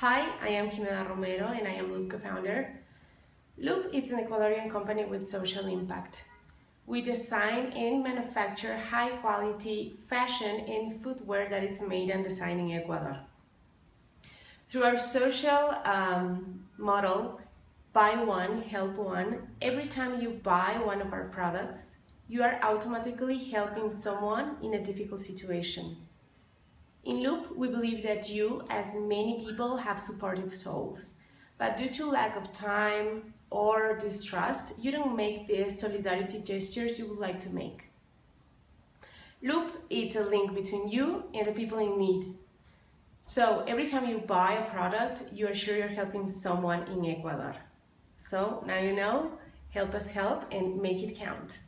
Hi, I am Jimena Romero and I am Loop co-founder. Loop is an Ecuadorian company with social impact. We design and manufacture high quality fashion and footwear that is made and designed in Ecuador. Through our social um, model, buy one, help one, every time you buy one of our products, you are automatically helping someone in a difficult situation. In Loop, we believe that you, as many people, have supportive souls. But due to lack of time or distrust, you don't make the solidarity gestures you would like to make. Loop is a link between you and the people in need. So every time you buy a product, you are sure you're helping someone in Ecuador. So now you know, help us help and make it count.